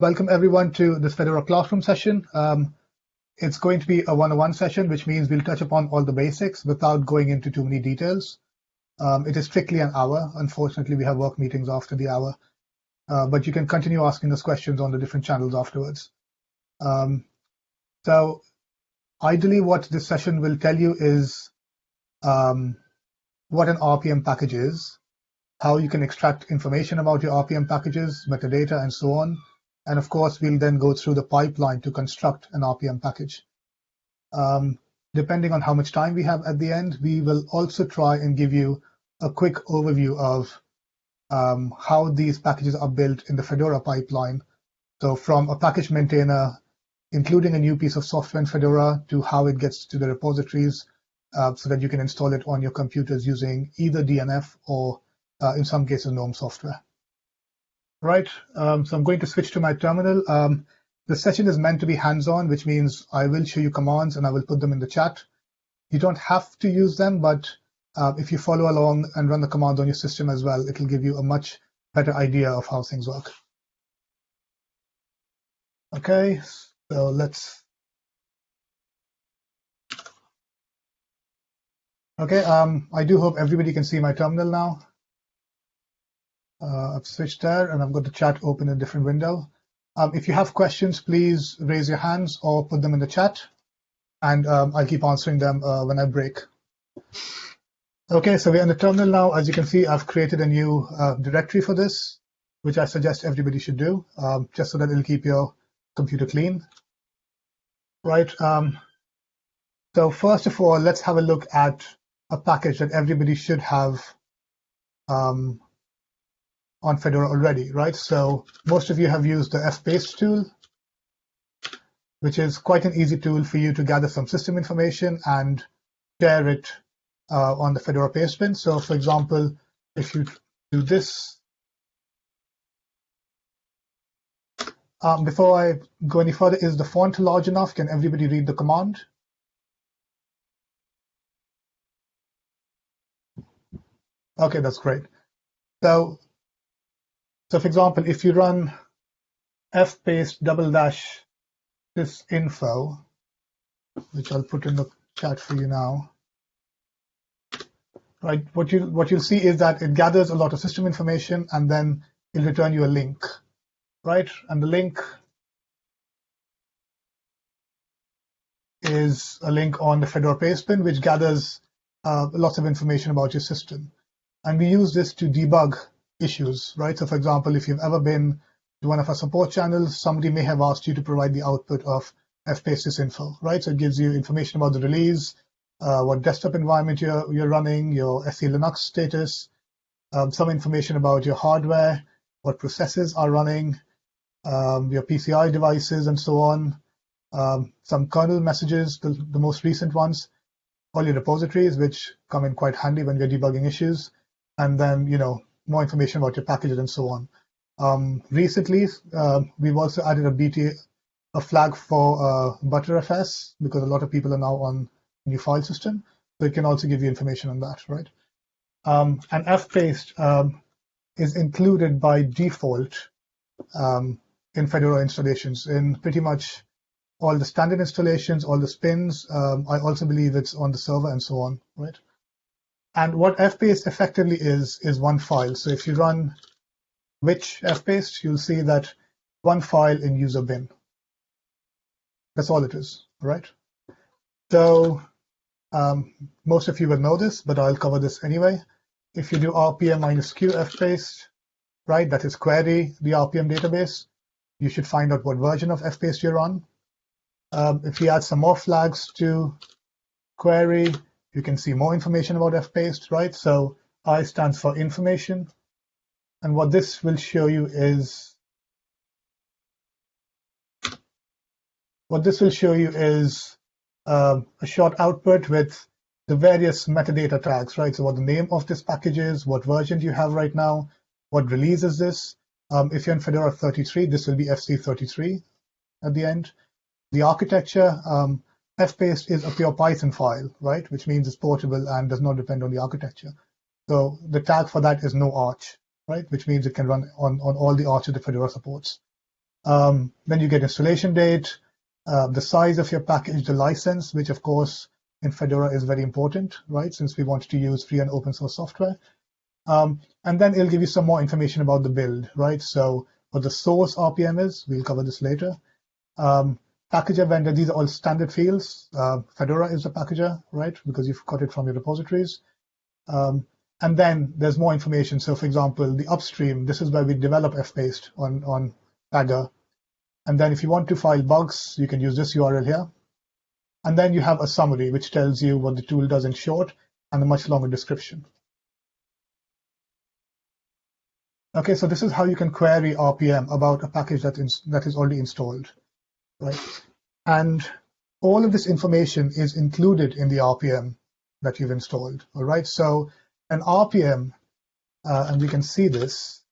Welcome everyone to this Fedora Classroom session. Um, it's going to be a one-on-one session, which means we'll touch upon all the basics without going into too many details. Um, it is strictly an hour. Unfortunately, we have work meetings after the hour, uh, but you can continue asking us questions on the different channels afterwards. Um, so ideally, what this session will tell you is um, what an RPM package is, how you can extract information about your RPM packages, metadata, and so on. And of course, we'll then go through the pipeline to construct an RPM package. Um, depending on how much time we have at the end, we will also try and give you a quick overview of um, how these packages are built in the Fedora pipeline. So from a package maintainer, including a new piece of software in Fedora, to how it gets to the repositories, uh, so that you can install it on your computers using either DNF or, uh, in some cases, GNOME software. Right, um, so I'm going to switch to my terminal. Um, the session is meant to be hands-on, which means I will show you commands and I will put them in the chat. You don't have to use them, but uh, if you follow along and run the commands on your system as well, it'll give you a much better idea of how things work. Okay, so let's Okay, um, I do hope everybody can see my terminal now. Uh, I've switched there and I've got the chat open in a different window. Um, if you have questions, please raise your hands or put them in the chat and um, I'll keep answering them uh, when I break. Okay, so we're in the terminal now. As you can see, I've created a new uh, directory for this, which I suggest everybody should do, um, just so that it'll keep your computer clean. Right, um, so first of all, let's have a look at a package that everybody should have um, on Fedora already, right? So most of you have used the fpaste tool, which is quite an easy tool for you to gather some system information and share it uh, on the Fedora pastebin. So for example, if you do this, um, before I go any further, is the font large enough? Can everybody read the command? Okay, that's great. So, so for example, if you run fpaste double dash sysinfo, which I'll put in the chat for you now, right? What you what you'll see is that it gathers a lot of system information and then it'll return you a link, right? And the link is a link on the Fedora pastebin, which gathers uh, lots of information about your system. And we use this to debug issues, right? So for example, if you've ever been to one of our support channels, somebody may have asked you to provide the output of fpaste info, right? So it gives you information about the release, uh, what desktop environment you're, you're running, your SE Linux status, um, some information about your hardware, what processes are running, um, your PCI devices, and so on. Um, some kernel messages, the, the most recent ones, all your repositories, which come in quite handy when we're debugging issues, and then you know more information about your packages and so on. Um, recently, uh, we've also added a BT, a flag for uh, Btrfs because a lot of people are now on new file system, so it can also give you information on that, right? Um, and fpaste um, is included by default um, in Fedora installations in pretty much all the standard installations, all the spins. Um, I also believe it's on the server and so on, right? And what fpaste effectively is, is one file. So if you run which fpaste, you'll see that one file in user bin. That's all it is, right? So um, most of you will know this, but I'll cover this anyway. If you do rpm minus q fpaste, right, that is query the rpm database, you should find out what version of fpaste you're on. Um, if you add some more flags to query, you can see more information about fpaste, right? So I stands for information. And what this will show you is what this will show you is uh, a short output with the various metadata tags, right? So what the name of this package is, what version do you have right now, what release is this? Um, if you're in Fedora 33, this will be FC33 at the end. The architecture, um, fpaste is a pure Python file, right? Which means it's portable and does not depend on the architecture. So the tag for that is no arch, right? Which means it can run on, on all the arches that Fedora supports. Um, then you get installation date, uh, the size of your package, the license, which of course in Fedora is very important, right? Since we want to use free and open source software. Um, and then it'll give you some more information about the build, right? So what the source RPM is, we'll cover this later. Um, packager vendor, these are all standard fields. Uh, Fedora is a packager, right? Because you've got it from your repositories. Um, and then there's more information. So for example, the upstream, this is where we develop fpaste on, on Pagure. And then if you want to file bugs, you can use this URL here. And then you have a summary, which tells you what the tool does in short and a much longer description. Okay, so this is how you can query RPM about a package that, is, that is already installed? And all of this information is included in the RPM that you've installed, all right? So an RPM, uh, and we can see this.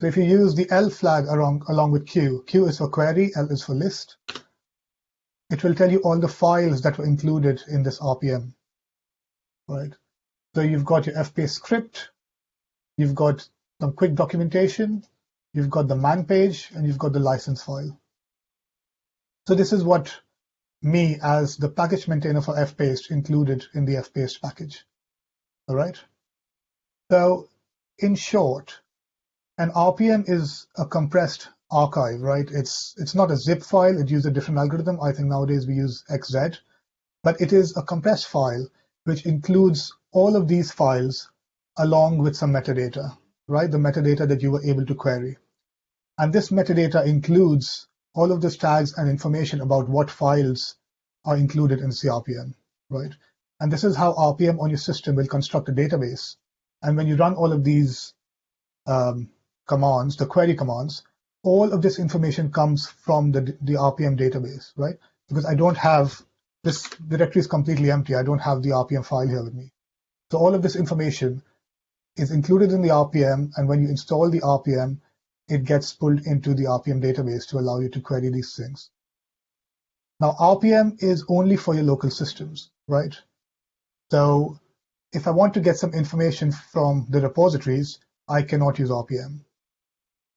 So if you use the L flag along, along with Q, Q is for query, L is for list, it will tell you all the files that were included in this RPM, right? So you've got your fpaste script, you've got some quick documentation, you've got the man page, and you've got the license file. So this is what me as the package maintainer for fpaste included in the fpaste package. All right. So in short, an RPM is a compressed archive, right? It's it's not a zip file. It uses a different algorithm. I think nowadays we use XZ, but it is a compressed file which includes all of these files along with some metadata, right? The metadata that you were able to query. And this metadata includes all of these tags and information about what files are included in CRPM, right? And this is how RPM on your system will construct a database. And when you run all of these um, commands, the query commands, all of this information comes from the, the RPM database, right? Because I don't have this directory is completely empty. I don't have the RPM file here with me. So all of this information is included in the RPM, and when you install the RPM, it gets pulled into the RPM database to allow you to query these things. Now, RPM is only for your local systems, right? So if I want to get some information from the repositories, I cannot use RPM,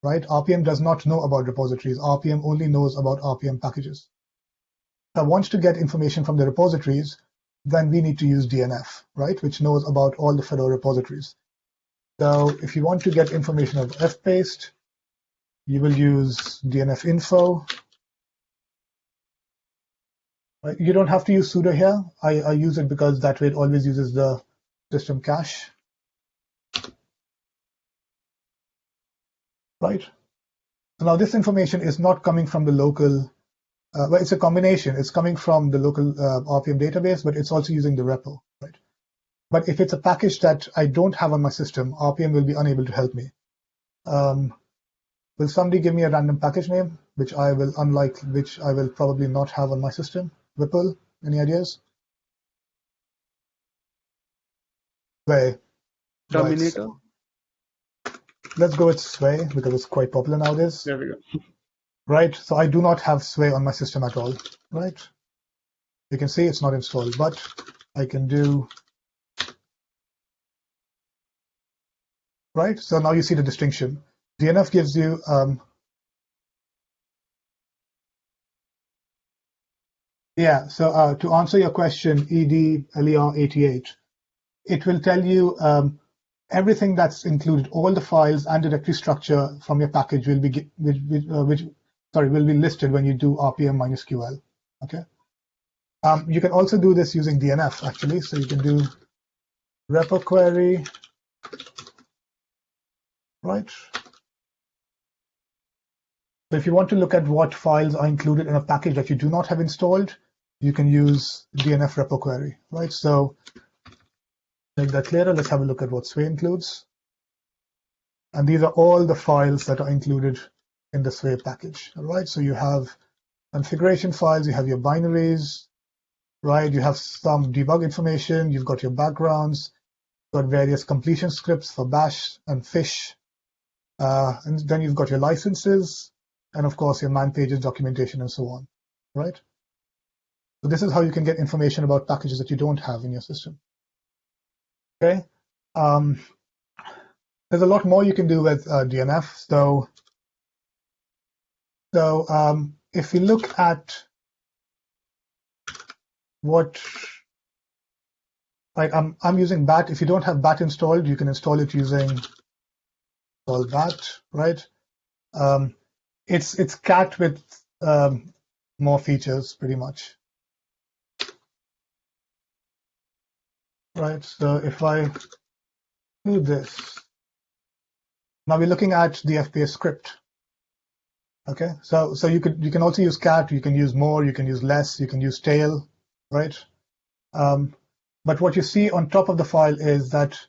right? RPM does not know about repositories. RPM only knows about RPM packages. If I want to get information from the repositories, then we need to use DNF, right, which knows about all the Fedora repositories. So if you want to get information of fpaste, you will use DNF info. You don't have to use sudo here. I, I use it because that way it always uses the system cache. Right. So now this information is not coming from the local, uh, well, it's a combination. It's coming from the local uh, RPM database, but it's also using the repo, right? But if it's a package that I don't have on my system, RPM will be unable to help me. Um, Will somebody give me a random package name, which I will, unlike which I will probably not have on my system? Vipul, any ideas? Sway. Terminator. Right. Let's go with Sway because it's quite popular nowadays. There we go. Right, so I do not have Sway on my system at all, right? You can see it's not installed, but I can do right? So now you see the distinction. DNF gives you um, yeah. So uh, to answer your question, ED LER 88, it will tell you um, everything that's included, all the files and directory structure from your package will be which, which, uh, which sorry will be listed when you do RPM minus QL. Okay. Um, you can also do this using DNF actually. So you can do repo query, right? So if you want to look at what files are included in a package that you do not have installed, you can use DNF repo query, right? So make that clearer. Let's have a look at what Sway includes. And these are all the files that are included in the Sway package, all right? So you have configuration files, you have your binaries, right? You have some debug information, you've got your backgrounds, you've got various completion scripts for bash and fish, uh, and then you've got your licenses, and of course your man pages, documentation, and so on, right? So this is how you can get information about packages that you don't have in your system. Okay. Um, there's a lot more you can do with uh, DNF. So, so um, if you look at what, right, I'm, I'm using BAT. If you don't have BAT installed, you can install it using install BAT, right? Um, it's it's cat with um, more features, pretty much. Right. So if I do this, now we're looking at the fpaste script. Okay. So so you could you can also use cat. You can use more. You can use less. You can use tail. Right. Um, but what you see on top of the file is that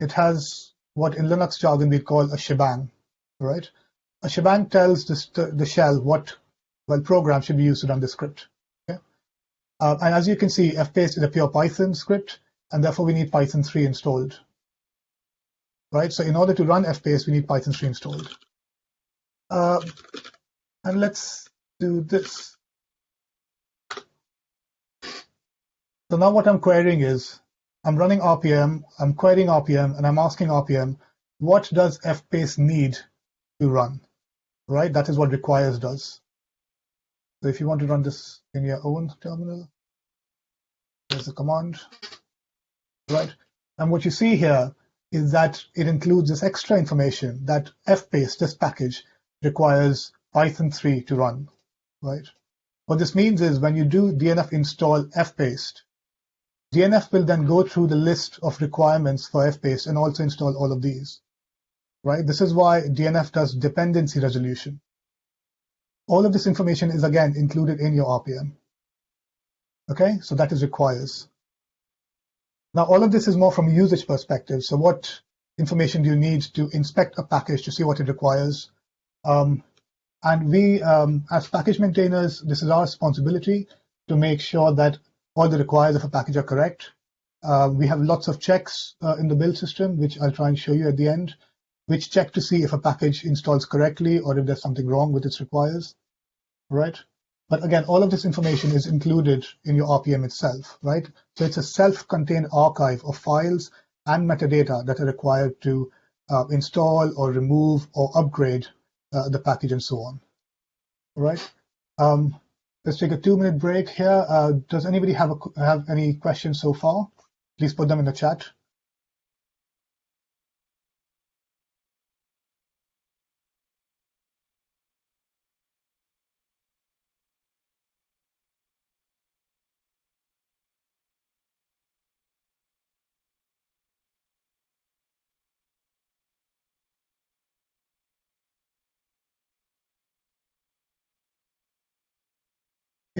it has what in Linux jargon we call a shebang, right? A shebang tells the, the shell what well program should be used to run the script. Okay? Uh, and as you can see, fpaste is a pure Python script, and therefore we need Python 3 installed. Right. So in order to run fpaste, we need Python 3 installed. Uh, and let's do this. So now what I'm querying is I'm running RPM, I'm querying RPM, and I'm asking RPM, what does fpaste need to run? Right, that is what requires does. So if you want to run this in your own terminal, there's a command, right? And what you see here is that it includes this extra information that fpaste, this package, requires Python 3 to run, right? What this means is when you do dnf install fpaste, DNF will then go through the list of requirements for fpaste and also install all of these. Right? This is why DNF does dependency resolution. All of this information is again included in your RPM. Okay, so that is requires. Now all of this is more from a usage perspective. So what information do you need to inspect a package to see what it requires? Um, and we, um, as package maintainers, this is our responsibility to make sure that all the requires of a package are correct. Uh, we have lots of checks uh, in the build system, which I'll try and show you at the end, which check to see if a package installs correctly or if there's something wrong with its requires, right? But again, all of this information is included in your RPM itself, right? So it's a self-contained archive of files and metadata that are required to uh, install or remove or upgrade uh, the package and so on, right? Um, Let's take a two-minute break here. Uh, does anybody have a, have any questions so far? Please put them in the chat.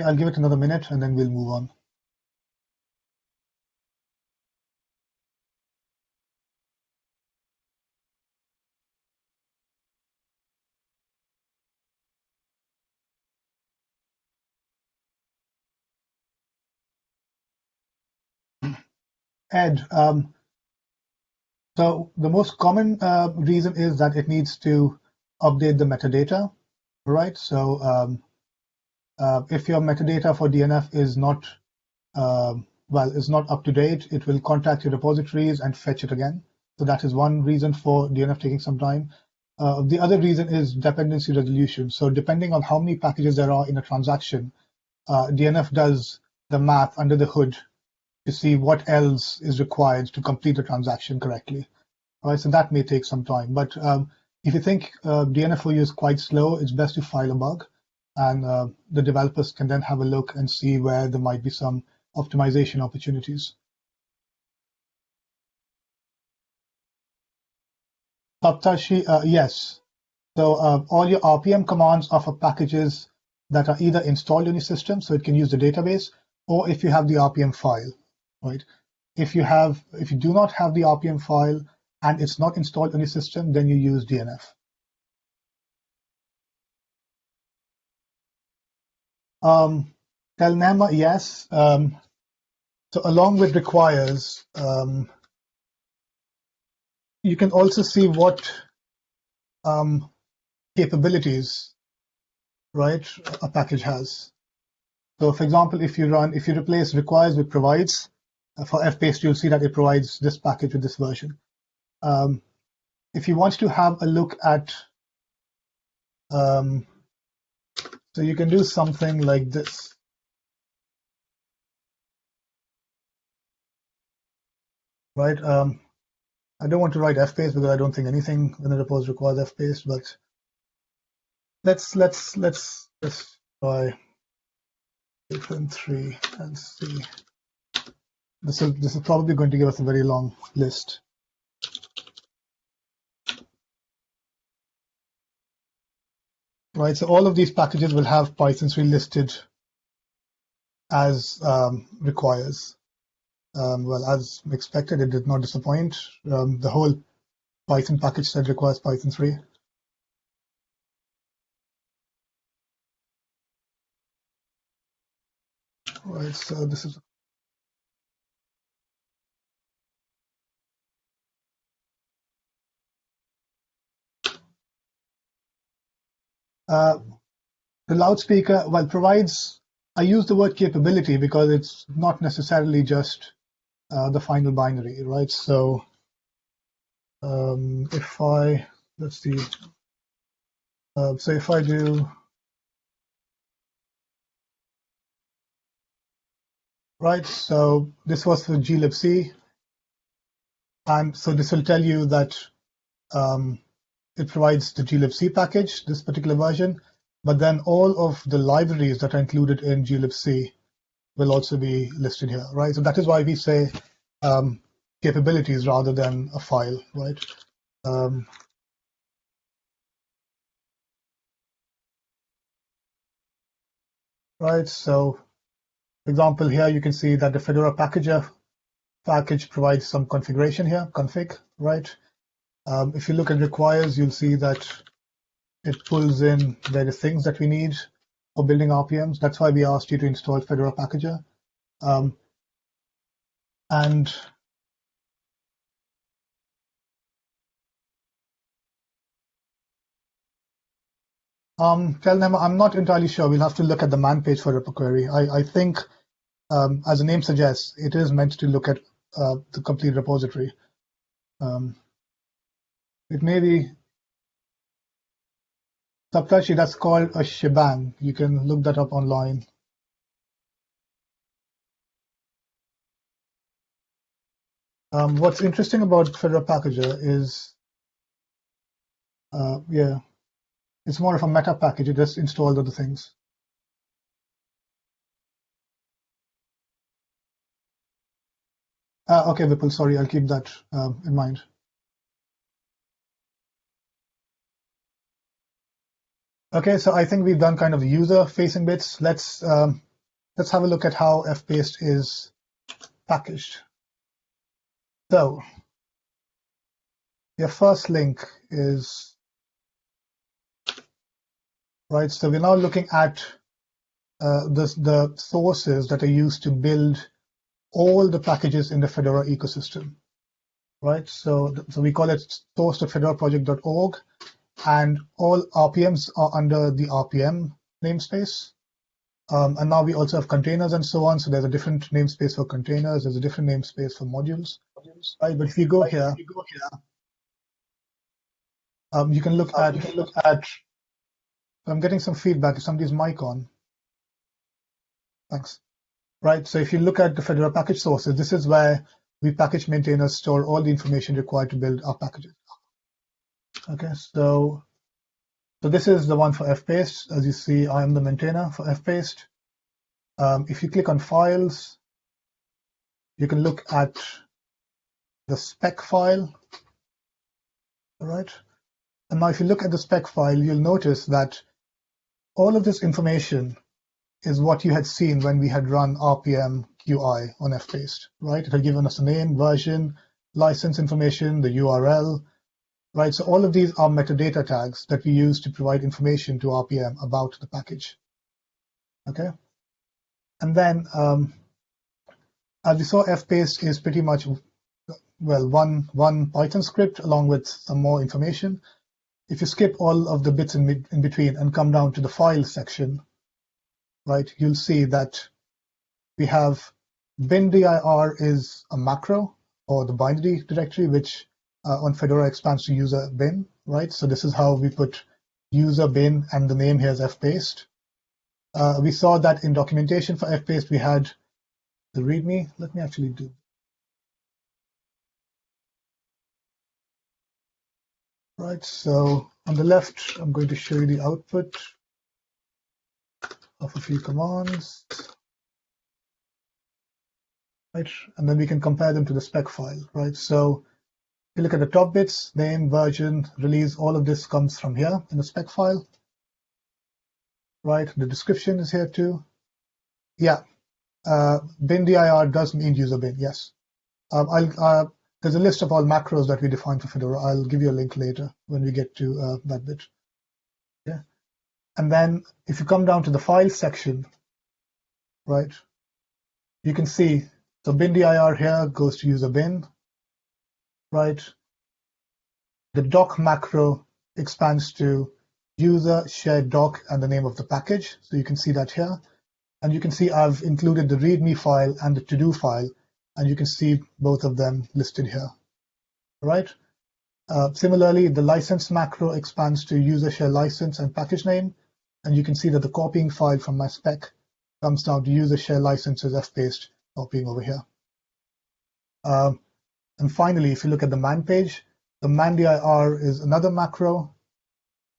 I'll give it another minute and then we'll move on. Ed, um, so the most common uh, reason is that it needs to update the metadata, right? So um, if your metadata for DNF is not uh, well is not up to date, it will contact your repositories and fetch it again. So that is one reason for DNF taking some time. Uh, the other reason is dependency resolution. So depending on how many packages there are in a transaction, uh, DNF does the math under the hood to see what else is required to complete the transaction correctly. All right, so that may take some time. But um, if you think uh, DNF for you is quite slow, it's best to file a bug and uh, the developers can then have a look and see where there might be some optimization opportunities. Saptashi, uh, yes. So uh, all your RPM commands are for packages that are either installed in your system, so it can use the database, or if you have the RPM file, right? If you have, if you do not have the RPM file and it's not installed on your system, then you use DNF. Um, yes. Um, so along with requires, um, you can also see what um, capabilities, right, a package has. So for example, if you run, if you replace requires with provides, uh, for fpaste, you'll see that it provides this package with this version. Um, if you want to have a look at, um, so you can do something like this. Right. Um, I don't want to write fpaste because I don't think anything in the repos requires fpaste, but let's let's let's let's try different three and see. This is this is probably going to give us a very long list. Right, so all of these packages will have Python 3 listed as um, requires. Um, well, as expected, it did not disappoint. Um, the whole Python package set requires Python 3. Right, so this is uh, the loudspeaker well provides I use the word capability because it's not necessarily just uh, the final binary, right? So um, if I, let's see, uh, so if I do, right, so this was for glibc, and so this will tell you that um, it provides the glibc package, this particular version, but then all of the libraries that are included in glibc will also be listed here, right? So that is why we say um, capabilities rather than a file, right? Um, right, so example, here you can see that the Fedora packager package provides some configuration here, config, right? Um, if you look at requires, you'll see that it pulls in various things that we need for building RPMs. That's why we asked you to install Fedora Packager. Um, and um, tell them I'm not entirely sure. We'll have to look at the man page for repo query. I, I think, um, as the name suggests, it is meant to look at uh, the complete repository. Um, it may be Saptashi, that's called a shebang. You can look that up online. Um, what's interesting about Fedora Packager is, uh, yeah, it's more of a meta package. You just install other things. Uh, okay, Vipul, sorry, I'll keep that um, in mind. Okay, so I think we've done kind of user-facing bits. Let's um, let's have a look at how fpaste is packaged. So your first link is right. So we're now looking at uh, the the sources that are used to build all the packages in the Fedora ecosystem, right? So so we call it source.fedoraproject.org and all RPMs are under the RPM namespace. Um, and now we also have containers and so on. So there's a different namespace for containers. There's a different namespace for modules. Right, but if you go here, you, go here um, you can look at can look at. I'm getting some feedback. Is somebody's mic on? Thanks. Right. So if you look at the Fedora package sources, this is where we package maintainers store all the information required to build our packages. Okay, so so this is the one for fpaste. As you see, I am the maintainer for fpaste. Um, if you click on files, you can look at the spec file. All right. And now if you look at the spec file, you'll notice that all of this information is what you had seen when we had run RPM QI on fpaste, right? It had given us a name, version, license information, the URL, right? So all of these are metadata tags that we use to provide information to RPM about the package. Okay. And then, um, as we saw, fpaste is pretty much, well, one, one Python script along with some more information. If you skip all of the bits in, in between and come down to the file section, right, you'll see that we have bin dir is a macro or the binary directory, which on Fedora expands to user bin, right? So this is how we put user bin and the name here is fpaste. Uh, we saw that in documentation for fpaste we had the README. Let me actually do. Right, so on the left, I'm going to show you the output of a few commands. Right, and then we can compare them to the spec file, right? So you look at the top bits, name, version, release, all of this comes from here in the spec file. Right, the description is here too. Yeah, uh, bin dir does mean user bin, yes. Um, I'll, uh, there's a list of all macros that we define for Fedora. I'll give you a link later when we get to uh, that bit. Yeah. And then if you come down to the file section, right, you can see so bin dir here goes to user bin? The doc macro expands to user shared doc and the name of the package. So you can see that here. And you can see I've included the README file and the to-do file, and you can see both of them listed here, right? Uh, similarly, the license macro expands to user share license and package name, and you can see that the copying file from my spec comes down to user share licenses fpaste copying over here. Um, and finally, if you look at the man page, the man dir is another macro.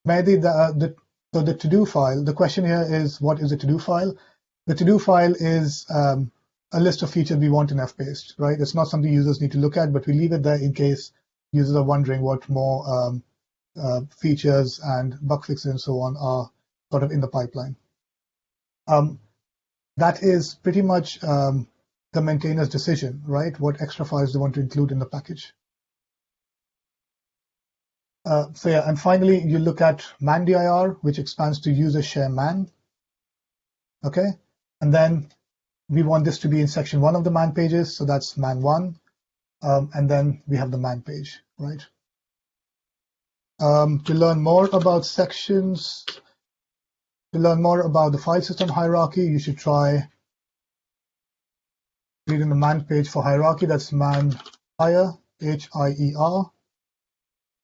Maybe the, uh, the so the to-do file, the question here is what is a to-do file? The to-do file is um, a list of features we want in fpaste, right? It's not something users need to look at, but we leave it there in case users are wondering what more um, uh, features and bug fixes and so on are sort of in the pipeline. Um, that is pretty much um, the maintainer's decision, right? What extra files they want to include in the package. Uh, so yeah, and finally, you look at man-dir, which expands to user share man. Okay, and then we want this to be in section one of the man pages, so that's man one, um, and then we have the man page, right? Um, to learn more about sections, to learn more about the file system hierarchy, you should try reading the man page for hierarchy. That's man hier, H-I-E-R.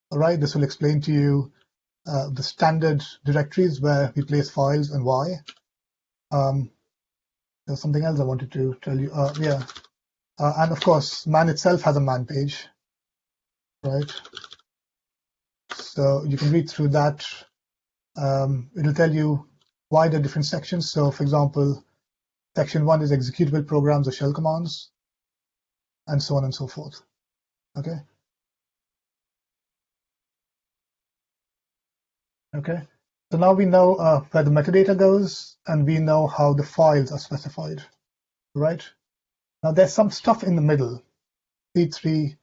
All right, this will explain to you uh, the standard directories where we place files and why. Um, there's something else I wanted to tell you. Uh, yeah, uh, and of course, man itself has a man page, right? So you can read through that. Um, it'll tell you why the different sections. So, for example, section one is executable programs or shell commands, and so on and so forth. Okay. Okay. So now we know uh, where the metadata goes, and we know how the files are specified, right? Now there's some stuff in the middle, P3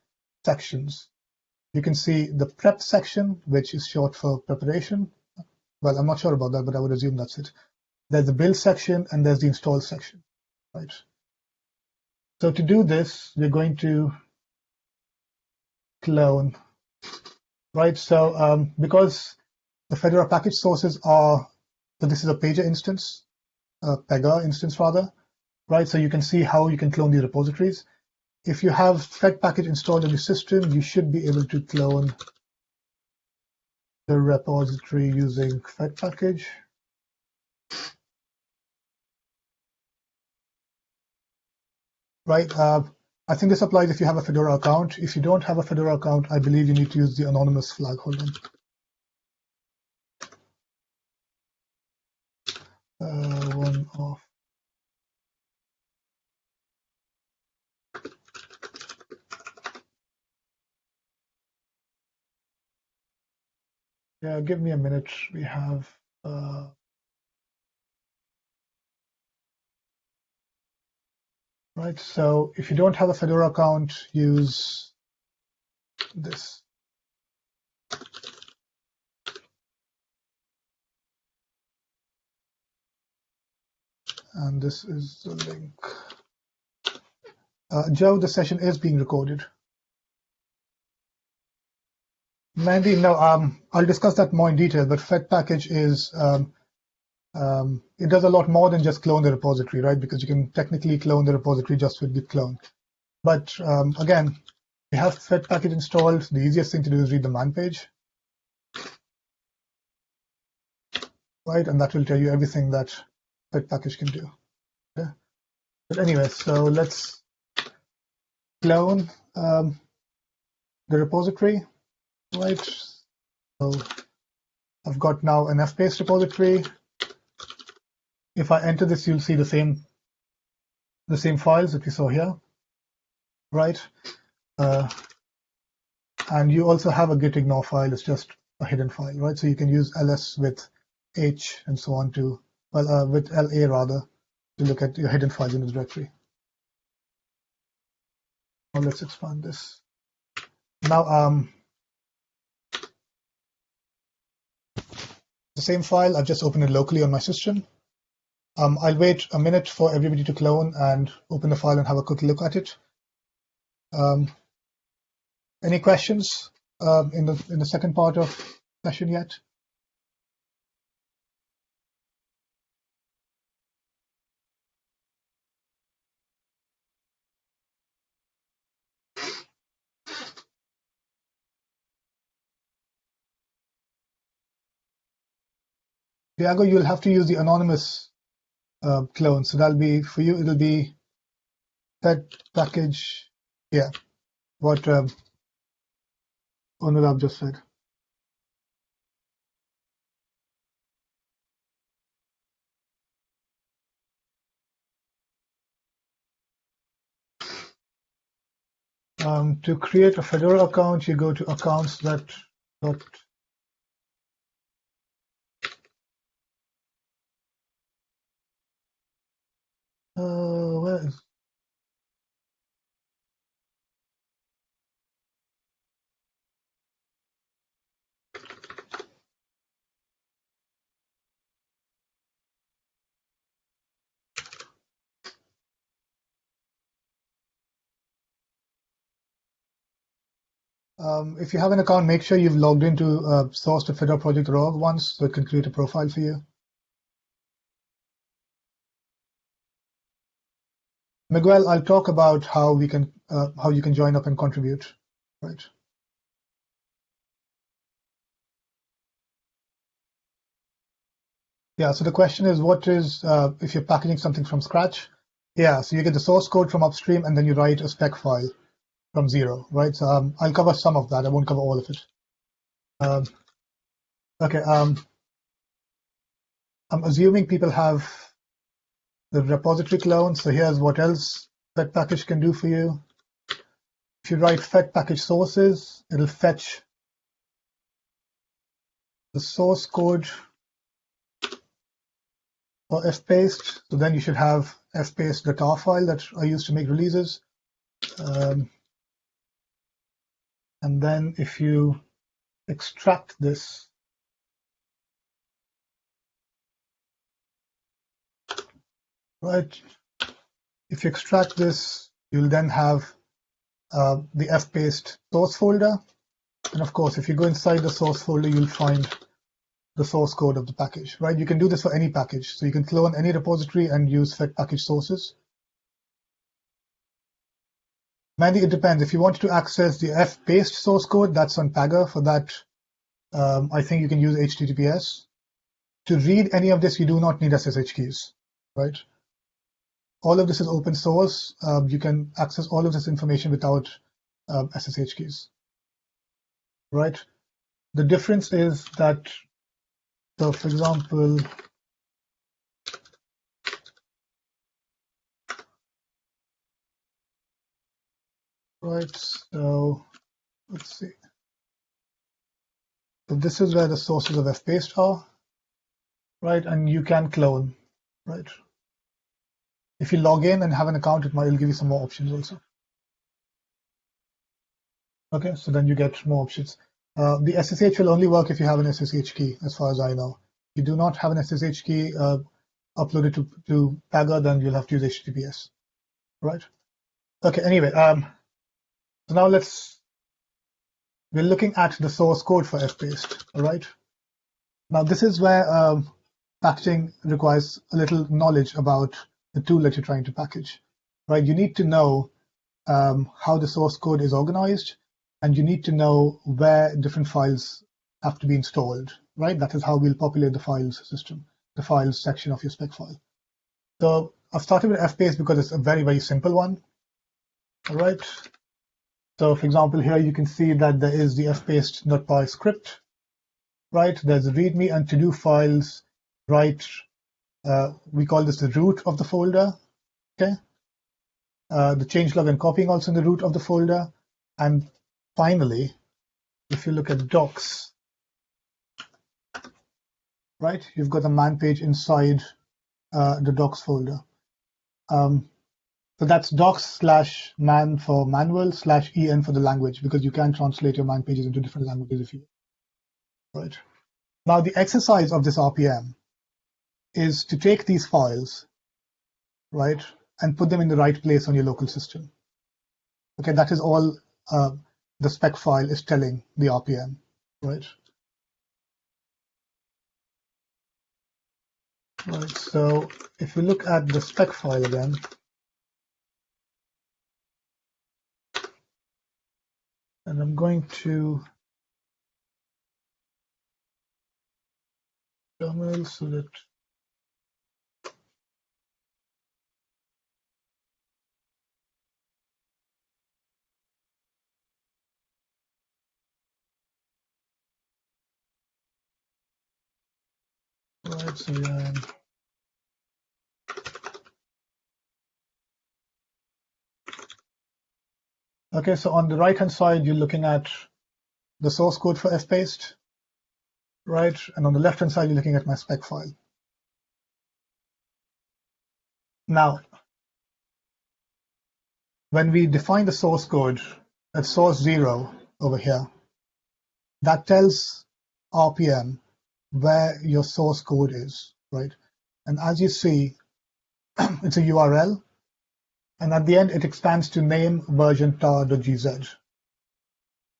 sections. You can see the prep section, which is short for preparation. Well, I'm not sure about that, but I would assume that's it. There's the build section, and there's the install section, right? So to do this, we're going to clone, right? So um, because the Fedora package sources are, so this is a Pager instance, a Pega instance rather, right? So you can see how you can clone these repositories. If you have Fed package installed in your system, you should be able to clone the repository using Fed package. Right, uh, I think this applies if you have a Fedora account. If you don't have a Fedora account, I believe you need to use the anonymous flag. Hold on. uh, one off. Yeah, give me a minute. We have uh, right. So if you don't have a Fedora account, use this. and this is the link. Uh, Joe, the session is being recorded. Mandy, no, um, I'll discuss that more in detail, but Fed package is, um, um, it does a lot more than just clone the repository, right? Because you can technically clone the repository just with git clone. But um, again, you have Fed package installed, the easiest thing to do is read the man page. Right, and that will tell you everything that Fed package can do. But anyway, so let's clone um, the repository, right? So I've got now an fpaste repository. If I enter this, you'll see the same the same files that we saw here, right? Uh, and you also have a git ignore file. It's just a hidden file, right? So you can use ls with h and so on to, well, uh, with la rather, to look at your hidden files in the directory. Now let's expand this. Now, um, the same file, I've just opened it locally on my system. Um, I'll wait a minute for everybody to clone and open the file and have a quick look at it. Um, any questions uh, in the in the second part of session yet? Diago, you'll have to use the anonymous uh, clone. So that'll be for you. It'll be that package. Yeah, what um, Anurag just said. Um, to create a Fedora account, you go to accounts uh, Um, if you have an account, make sure you've logged into uh, source to Fedora project org once so it can create a profile for you. Miguel, I'll talk about how we can uh, how you can join up and contribute. Right. Yeah, so the question is, what is, uh, if you're packaging something from scratch? Yeah, so you get the source code from upstream and then you write a spec file from zero, right? So um, I'll cover some of that. I won't cover all of it. Um, okay. Um, I'm assuming people have the repository clone. So here's what else Fed package can do for you. If you write Fed package sources, it'll fetch the source code for fpaste. So then you should have fpaste.tar file that I use to make releases. Um, and then if you extract this, right, if you extract this, you'll then have uh, the fpaste source folder. And of course, if you go inside the source folder, you'll find the source code of the package, right? You can do this for any package. So you can clone any repository and use fed package sources. Mandy, it depends. If you want to access the fpaste source code, that's on Pagure. For that, um, I think you can use HTTPS. To read any of this, you do not need SSH keys, right? All of this is open source. Um, you can access all of this information without um, SSH keys, right? The difference is that, so for example, Right, so let's see. So this is where the sources of fpaste are, right? And you can clone, right? If you log in and have an account, it might will give you some more options also. Okay, so then you get more options. Uh, the SSH will only work if you have an SSH key, as far as I know. If you do not have an SSH key uh, uploaded to, to Pagure, then you'll have to use HTTPS, right? Okay, anyway, um, so now let's, we're looking at the source code for fpaste, all right? Now this is where um, packaging requires a little knowledge about the tool that you're trying to package, right? You need to know um, how the source code is organized, and you need to know where different files have to be installed, right? That is how we'll populate the files system, the files section of your spec file. So I've started with fpaste because it's a very, very simple one. All right. So for example, here you can see that there is the fpaste.py script, right? There's a readme and to-do files, right? Uh, we call this the root of the folder, okay? Uh, the changelog and copying also in the root of the folder. And finally, if you look at docs, right, you've got a man page inside uh, the docs folder. Um, so that's docs slash man for manual slash en for the language because you can translate your man pages into different languages if you right. Now the exercise of this RPM is to take these files, right, and put them in the right place on your local system. Okay, that is all uh, the spec file is telling the RPM, right? Right, so if we look at the spec file again, and I'm going to terminal so that right so yeah Okay, so on the right-hand side, you're looking at the source code for fpaste, right? And on the left-hand side, you're looking at my spec file. Now, when we define the source code at source zero over here, that tells RPM where your source code is, right? And as you see, it's a URL and at the end it expands to name version tar.gz,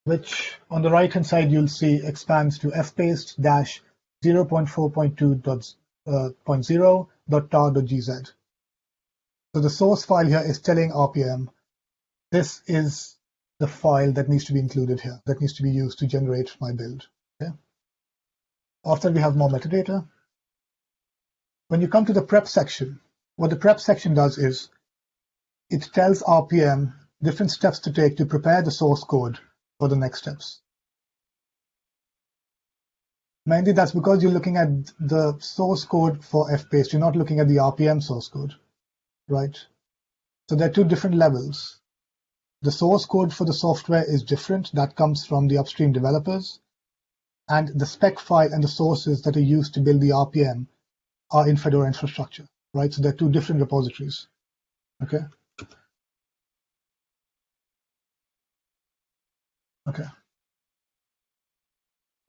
which on the right hand side you'll see expands to fpaste dash 0.4.2.0.tar.gz. Uh, so the source file here is telling RPM this is the file that needs to be included here, that needs to be used to generate my build. Okay? After we have more metadata. When you come to the prep section, what the prep section does is it tells RPM different steps to take to prepare the source code for the next steps. Mainly that's because you're looking at the source code for fpaste. You're not looking at the RPM source code, right? So there are two different levels. The source code for the software is different. That comes from the upstream developers. And the spec file and the sources that are used to build the RPM are in Fedora infrastructure, right? So they're two different repositories, okay? Okay.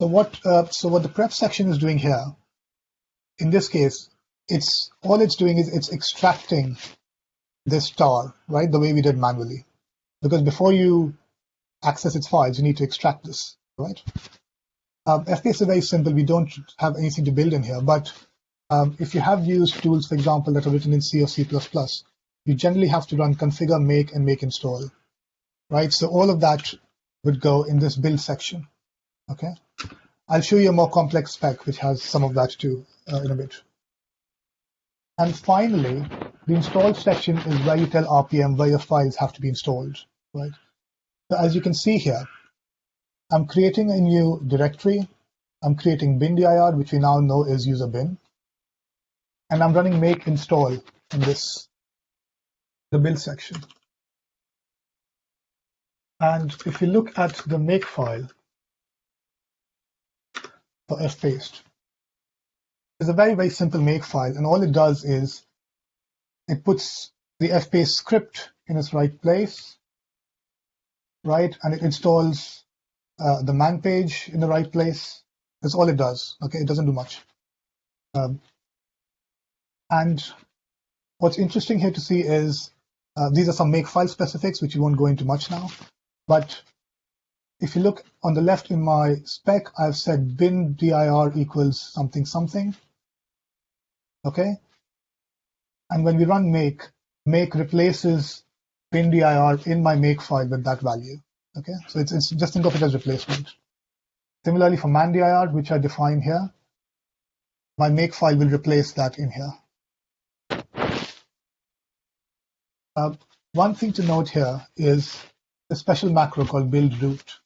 So what uh, so what the prep section is doing here, in this case, it's all it's doing is it's extracting this tar, right, the way we did manually. Because before you access its files, you need to extract this, right? Um, is very simple. We don't have anything to build in here, but um, if you have used tools, for example, that are written in C or C++, you generally have to run configure, make, and make install, right? So all of that would go in this build section. Okay, I'll show you a more complex spec which has some of that too uh, in a bit. And finally, the install section is where you tell RPM where your files have to be installed, right? So as you can see here, I'm creating a new directory. I'm creating bin.dir, which we now know is user bin. And I'm running make install in this, the build section. And if you look at the make file for fpaste, it's a very, very simple make file. And all it does is it puts the fpaste script in its right place, right? And it installs uh, the man page in the right place. That's all it does. Okay, it doesn't do much. Um, and what's interesting here to see is uh, these are some make file specifics, which we won't go into much now. But if you look on the left in my spec, I've said bin dir equals something something. Okay. And when we run make, make replaces bin.dir in my make file with that value. Okay, so it's, it's just think of it as replacement. Similarly for man.dir, which I define here, my make file will replace that in here. Uh, one thing to note here is a special macro called build root.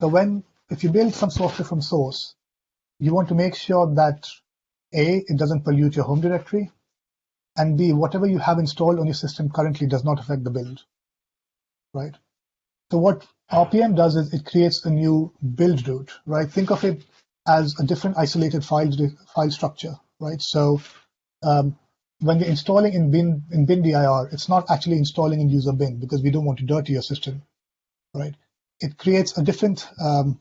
So when, if you build some software from source, you want to make sure that A, it doesn't pollute your home directory, and B, whatever you have installed on your system currently does not affect the build, right? So what RPM does is it creates a new build root, right? Think of it as a different isolated file, file structure, right? So um, when you're installing in bin in bin.dir, it's not actually installing in user bin because we don't want to dirty your system, right? It creates a different um,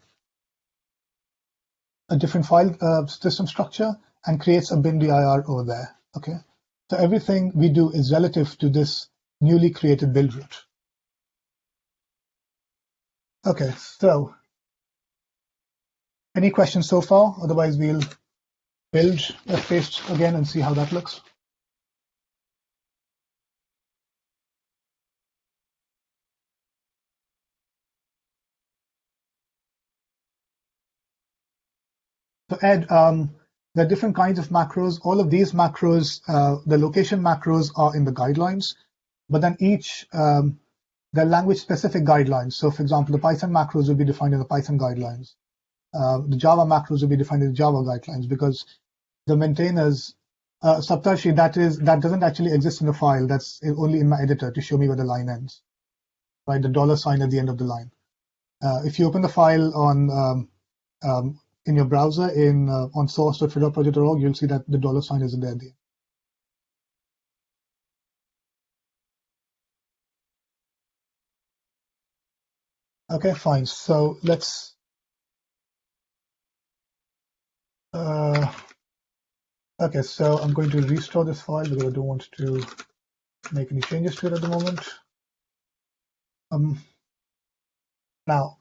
a different file uh, system structure and creates a bin dir over there. Okay, so everything we do is relative to this newly created build root. Okay, so any questions so far? Otherwise, we'll build fpaste again and see how that looks. So Ed, um, there are different kinds of macros. All of these macros, uh, the location macros are in the guidelines, but then each, um, the language specific guidelines. So for example, the Python macros will be defined in the Python guidelines. Uh, the Java macros will be defined in the Java guidelines because the maintainers, uh, that is, that doesn't actually exist in the file. That's only in my editor to show me where the line ends, right? The dollar sign at the end of the line. Uh, if you open the file on um, um, in your browser in uh, on source.fedoraproject.org, you'll see that the dollar sign is there. Okay, fine. So let's. Uh, okay, so I'm going to restore this file because I don't want to make any changes to it at the moment. Um, now,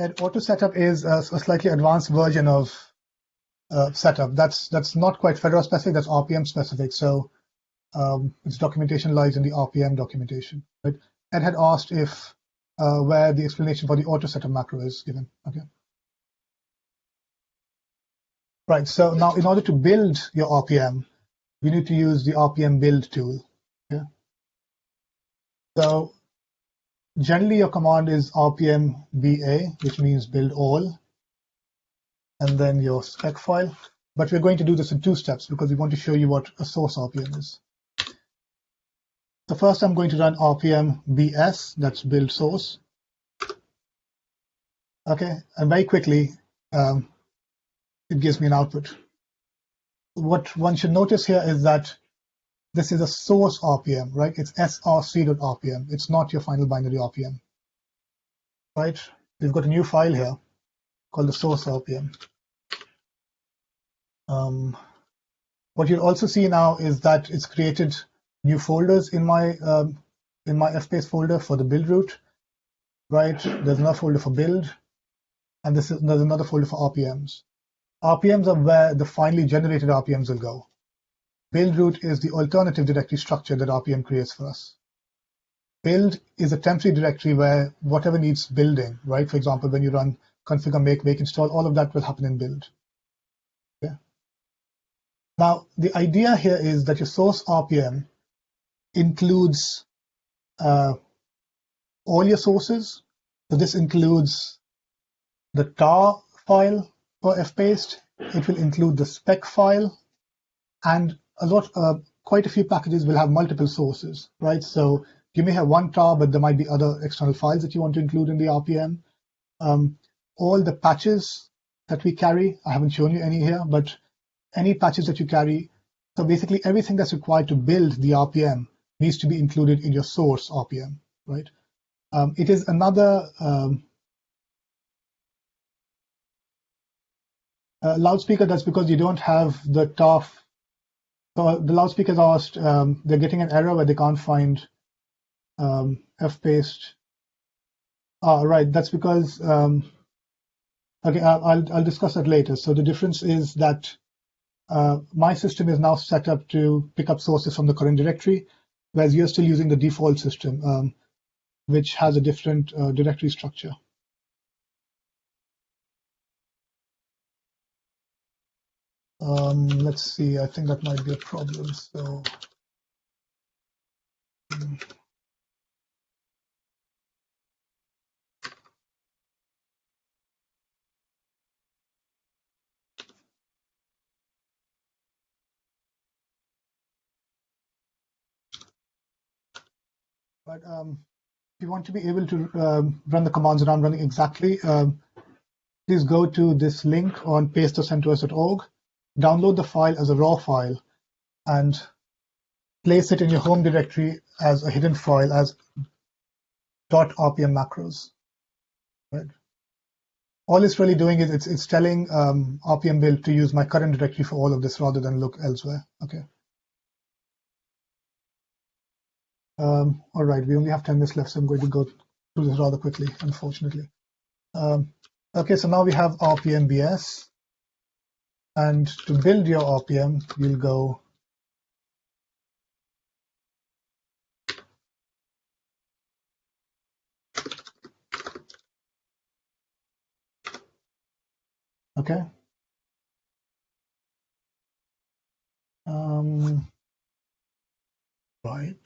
And auto setup is a, a slightly advanced version of uh, setup. That's that's not quite Fedora specific. That's RPM specific. So um, its documentation lies in the RPM documentation. Right? Ed had asked if uh, where the explanation for the auto setup macro is given. Okay. Right. So now, in order to build your RPM, we need to use the RPM build tool. Yeah. So generally your command is rpm ba, which means build all, and then your spec file. But we're going to do this in two steps because we want to show you what a source RPM is. So first I'm going to run rpm bs, that's build source. Okay, and very quickly, um, it gives me an output. What one should notice here is that this is a source RPM, right? It's src.rpm. It's not your final binary RPM, right? We've got a new file here called the source RPM. Um, what you'll also see now is that it's created new folders in my um, in my fpaste folder for the build root, right? There's another folder for build, and this is there's another folder for RPMs. RPMs are where the finally generated RPMs will go. Build root is the alternative directory structure that RPM creates for us. Build is a temporary directory where whatever needs building, right? For example, when you run configure, make, make, install, all of that will happen in build. Okay. Now, the idea here is that your source RPM includes uh, all your sources. So this includes the tar file for fpaste. It will include the spec file and a lot, uh, quite a few packages will have multiple sources, right? So you may have one tar, but there might be other external files that you want to include in the RPM. Um, all the patches that we carry, I haven't shown you any here, but any patches that you carry, so basically everything that's required to build the RPM needs to be included in your source RPM, right? Um, it is another um, uh, loudspeaker. That's because you don't have the tar so the loudspeakers asked, um, they're getting an error where they can't find um, fpaste Ah, right. That's because um, okay, I'll I'll discuss that later. So the difference is that uh, my system is now set up to pick up sources from the current directory, whereas you're still using the default system, um, which has a different uh, directory structure. Um, let's see, I think that might be a problem. So. But um, if you want to be able to um, run the commands around running exactly, um, please go to this link on paste.centos.org, download the file as a raw file, and place it in your home directory as a hidden file as .rpm macros. Right. All it's really doing is it's, it's telling um, RPM build to use my current directory for all of this rather than look elsewhere. Okay. Um, all right, we only have 10 minutes left, so I'm going to go through this rather quickly, unfortunately. Um, okay, so now we have RPMBS. And to build your RPM, you'll go Okay. Um, right.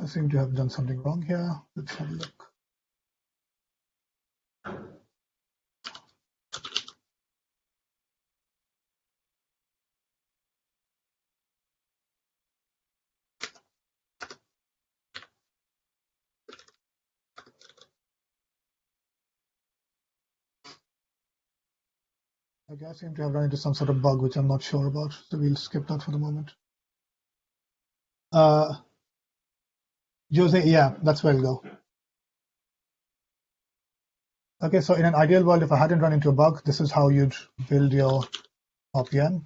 I seem to have done something wrong here. Let's have a look. Okay, I seem to have run into some sort of bug, which I'm not sure about, so we'll skip that for the moment. Uh, Jose, yeah, that's where we'll go. Okay, so in an ideal world, if I hadn't run into a bug, this is how you'd build your RPM.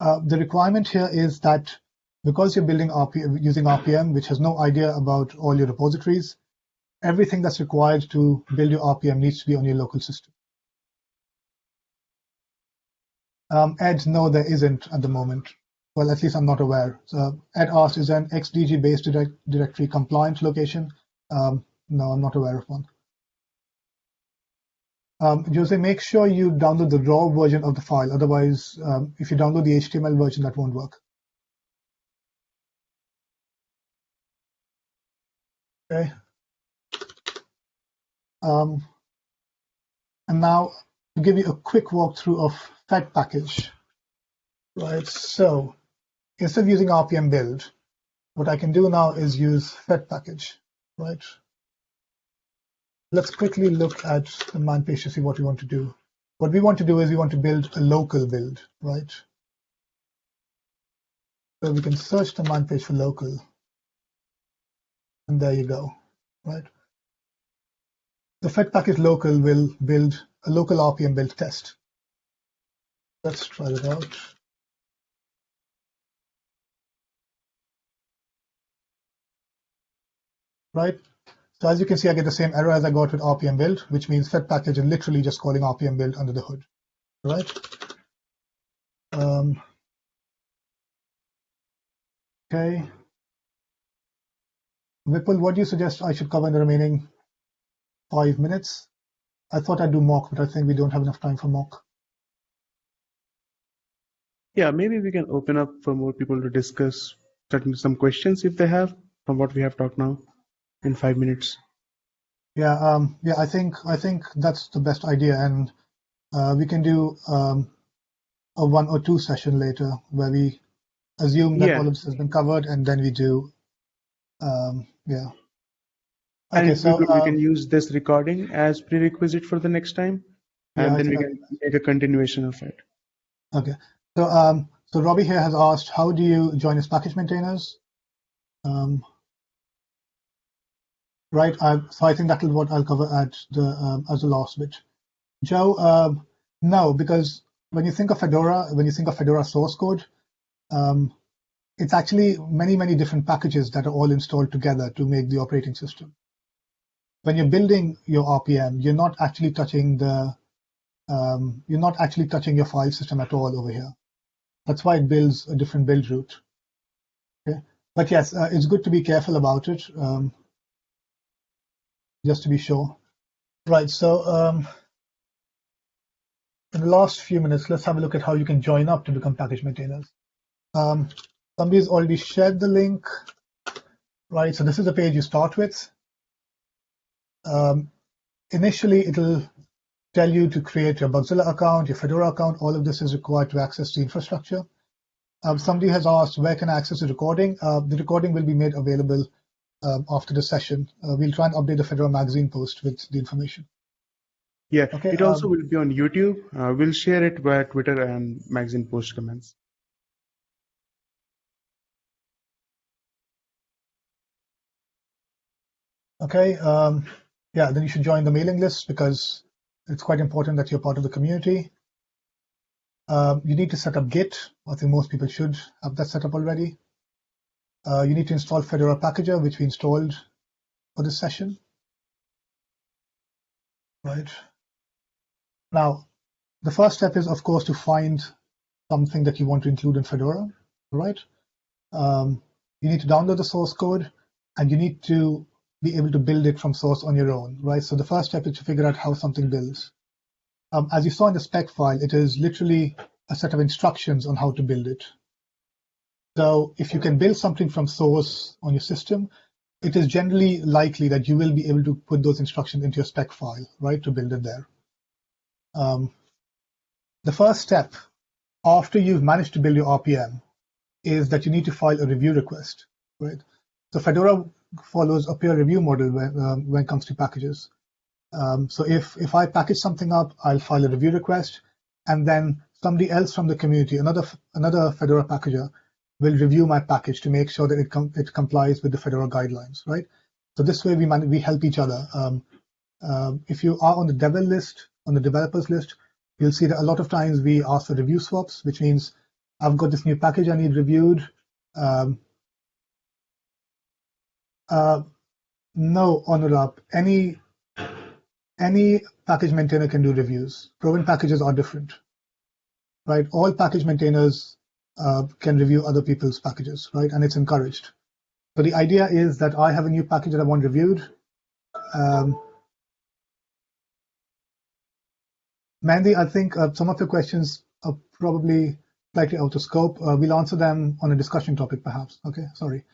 Uh, the requirement here is that because you're building using RPM, which has no idea about all your repositories, everything that's required to build your RPM needs to be on your local system. Um, Ed, no, there isn't at the moment. Well, at least I'm not aware. So Ed asked, is an XDG-based direct directory compliant location? Um, no, I'm not aware of one. Um, Jose, make sure you download the raw version of the file. Otherwise, um, if you download the HTML version, that won't work. Okay. Um, and now to give you a quick walkthrough of Fed package, right? So instead of using RPM build, what I can do now is use Fed package, right? Let's quickly look at the man page to see what we want to do. What we want to do is we want to build a local build, right? So we can search the man page for local. And there you go, right? The Fed package local will build a local RPM build test. Let's try it out. Right, so as you can see, I get the same error as I got with RPM build, which means fed package is literally just calling RPM build under the hood, right? Um, okay. Vipul, what do you suggest I should cover in the remaining five minutes? I thought I'd do mock, but I think we don't have enough time for mock. Yeah, maybe we can open up for more people to discuss certain some questions if they have from what we have talked now in five minutes. Yeah, um, yeah, I think I think that's the best idea, and uh, we can do um, a one or two session later where we assume that yeah. all of this has been covered, and then we do, um, yeah. Okay, and so we, we can um, use this recording as prerequisite for the next time, and yeah, then we can make a continuation of it. Okay, so um, so Robbie here has asked, how do you join as package maintainers? Um, right, I, so I think that is what I'll cover at the um, as the last bit. Joe, um, No, because when you think of Fedora, when you think of Fedora source code, um, it's actually many, many different packages that are all installed together to make the operating system. When you're building your RPM, you're not actually touching the um, you're not actually touching your file system at all over here. That's why it builds a different build root. Okay, but yes, uh, it's good to be careful about it, um, just to be sure. Right. So um, in the last few minutes, let's have a look at how you can join up to become package maintainers. Um, somebody's already shared the link, right? So this is the page you start with. Um, initially, it'll tell you to create your Bugzilla account, your Fedora account. All of this is required to access the infrastructure. Um, somebody has asked, where can I access the recording? Uh, the recording will be made available after the session. Uh, we'll try and update the Fedora Magazine post with the information. Yeah, okay, it also um, will be on YouTube. Uh, we'll share it via Twitter and magazine post comments. Okay, um, yeah, then you should join the mailing list because it's quite important that you're part of the community. Um, you need to set up Git. I think most people should have that set up already. Uh, you need to install Fedora Packager, which we installed for this session. Right. Now, the first step is, of course, to find something that you want to include in Fedora, right? Um, you need to download the source code, and you need to be able to build it from source on your own, right? So the first step is to figure out how something builds. Um, as you saw in the spec file, it is literally a set of instructions on how to build it. So if you can build something from source on your system, it is generally likely that you will be able to put those instructions into your spec file, right, to build it there. Um, the first step after you've managed to build your RPM is that you need to file a review request, right? So Fedora follows a peer review model when, um, when it comes to packages. Um, so if, if I package something up, I'll file a review request, and then somebody else from the community, another another Fedora packager, will review my package to make sure that it, com it complies with the Fedora guidelines, right? So this way we we help each other. Um, uh, if you are on the devel list, on the developers list, you'll see that a lot of times we ask for review swaps, which means I've got this new package I need reviewed. Um, uh, no, Anurag, any any package maintainer can do reviews. Proven packages are different, right? All package maintainers can review other people's packages, right? And it's encouraged. So the idea is that I have a new package that I want reviewed. Um, Mandy, I think uh, some of your questions are probably slightly out of scope. Uh, we'll answer them on a discussion topic, perhaps. Okay, sorry.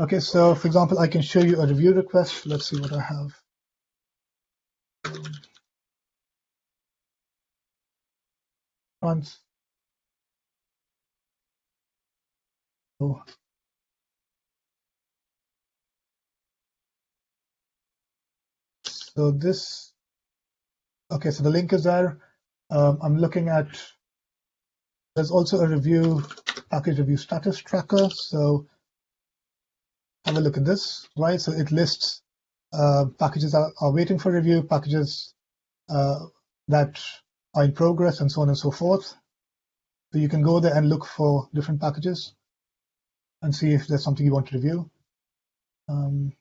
Okay, so for example, I can show you a review request. Let's see what I have. Once. So this, okay, so the link is there. Um, I'm looking at, there's also a review, package review status tracker. So have a look at this, right? So it lists uh, packages that are waiting for review, packages uh, that are in progress, and so on and so forth. So you can go there and look for different packages and see if there's something you want to review. Um,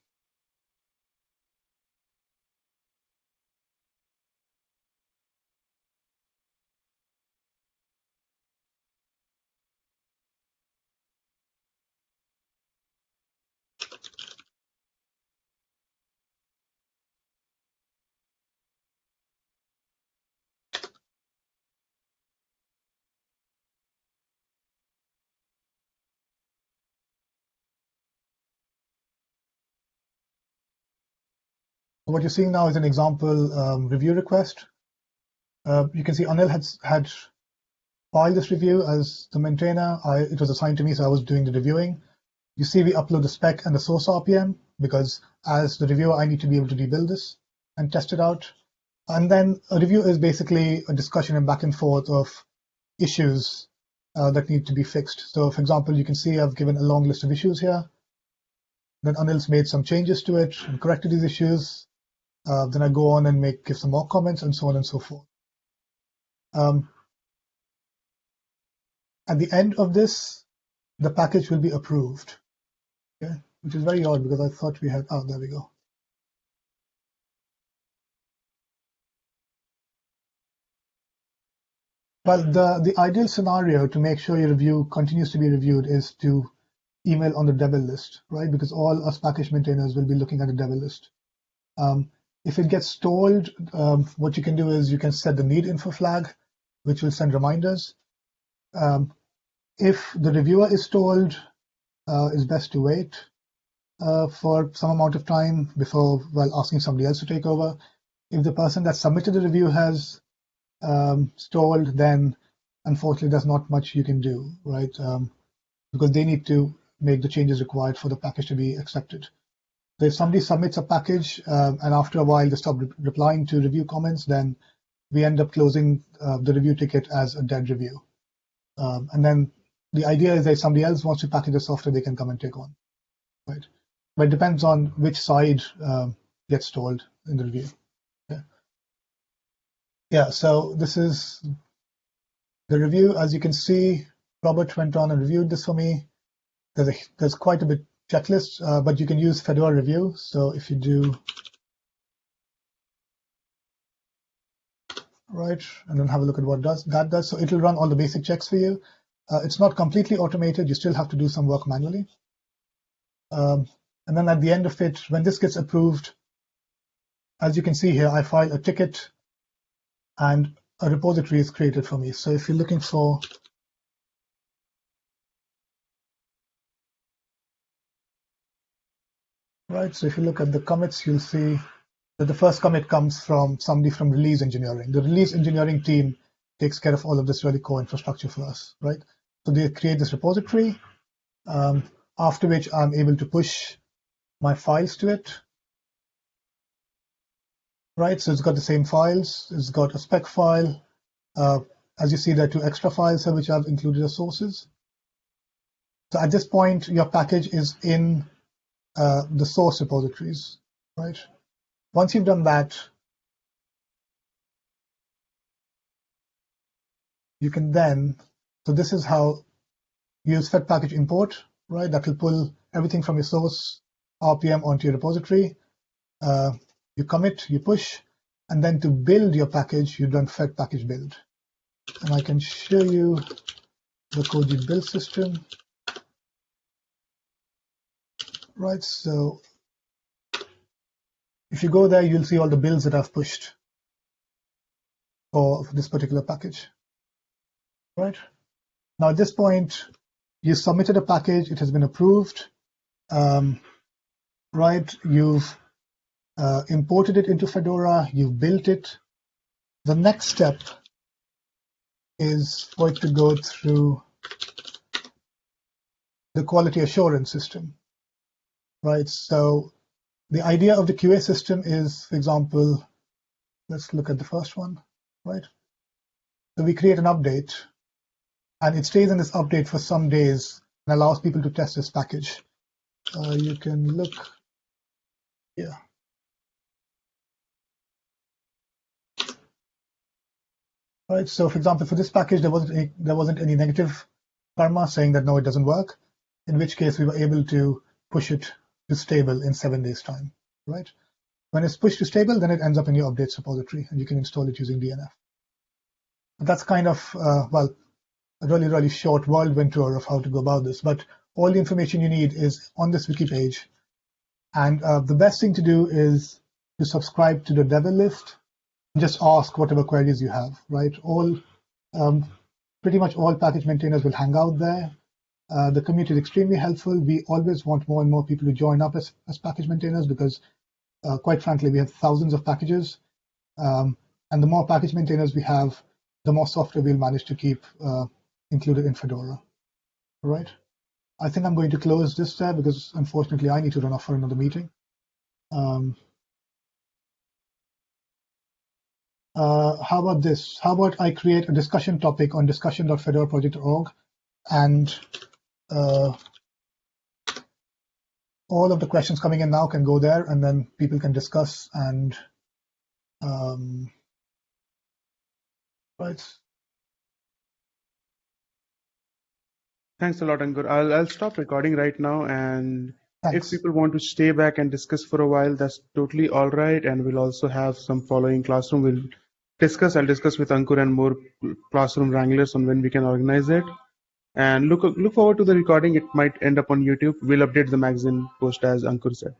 what you're seeing now is an example um, review request. Uh, you can see Anil had, had filed this review as the maintainer. I, it was assigned to me, so I was doing the reviewing. You see we upload the spec and the source RPM because as the reviewer, I need to be able to rebuild this and test it out. And then a review is basically a discussion and back and forth of issues uh, that need to be fixed. So for example, you can see I've given a long list of issues here. Then Anil's made some changes to it and corrected these issues. Uh, then I go on and make give some more comments and so on and so forth. Um, at the end of this, the package will be approved, okay? which is very odd because I thought we had, oh, there we go. But the, the ideal scenario to make sure your review continues to be reviewed is to email on the Devel list, right? Because all us package maintainers will be looking at the Devel list. Um, if it gets stalled, um, what you can do is you can set the need info flag, which will send reminders. Um, if the reviewer is stalled, uh, it's best to wait uh, for some amount of time before well asking somebody else to take over. If the person that submitted the review has um, stalled, then unfortunately there's not much you can do, right? Um, because they need to make the changes required for the package to be accepted. If somebody submits a package um, and after a while they stop re replying to review comments, then we end up closing uh, the review ticket as a dead review. Um, and then the idea is that if somebody else wants to package the software, they can come and take on, right? But it depends on which side um, gets stalled in the review. Yeah. yeah, so this is the review. As you can see, Robert went on and reviewed this for me. There's, a, there's quite a bit checklist, uh, but you can use Fedora Review. So if you do right, and then have a look at what does that does. So it'll run all the basic checks for you. Uh, it's not completely automated. You still have to do some work manually. Um, and then at the end of it, when this gets approved, as you can see here, I file a ticket and a repository is created for me. So if you're looking for right, so if you look at the commits, you'll see that the first commit comes from somebody from release engineering. The release engineering team takes care of all of this really core infrastructure for us, right? So they create this repository, um, after which I'm able to push my files to it. Right, so it's got the same files. It's got a spec file. Uh, as you see, there are two extra files here which I've included as sources. So at this point, your package is in the source repositories, right? Once you've done that, you can then so this is how you use fed package import, right? That will pull everything from your source RPM onto your repository. Uh, you commit, you push, and then to build your package, you run fed package build. And I can show you the Koji build system. Right, so if you go there, you'll see all the builds that I've pushed for this particular package. Right. Now at this point, you submitted a package, it has been approved, um, right? You've uh, imported it into Fedora, you've built it. The next step is for it to go through the quality assurance system, right? So the idea of the QA system is, for example, let's look at the first one, right? So we create an update and it stays in this update for some days and allows people to test this package. Uh, you can look here. Right, so for example, for this package, there wasn't any, there wasn't any negative karma saying that no, it doesn't work. In which case, we were able to push it to stable in seven days' time. Right, when it's pushed to stable, then it ends up in your updates repository, and you can install it using DNF. But that's kind of uh, well, a really, really short whirlwind tour of how to go about this. But all the information you need is on this wiki page. And uh, the best thing to do is to subscribe to the Devel list and just ask whatever queries you have, right? All, um, pretty much all package maintainers will hang out there. Uh, the community is extremely helpful. We always want more and more people to join up as, as package maintainers because, uh, quite frankly, we have thousands of packages. Um, and the more package maintainers we have, the more software we'll manage to keep uh, included in Fedora. All right. I think I'm going to close this tab because unfortunately I need to run off for another meeting. Um, uh, how about this? How about I create a discussion topic on discussion.fedoraproject.org and all of the questions coming in now can go there and then people can discuss and um, right? Thanks a lot, Ankur. I'll, I'll stop recording right now. And Thanks. if people want to stay back and discuss for a while, that's totally all right. And we'll also have some following classroom. We'll discuss. I'll discuss with Ankur and more classroom wranglers on when we can organize it. And look look forward to the recording. It might end up on YouTube. We'll update the magazine post as Ankur said.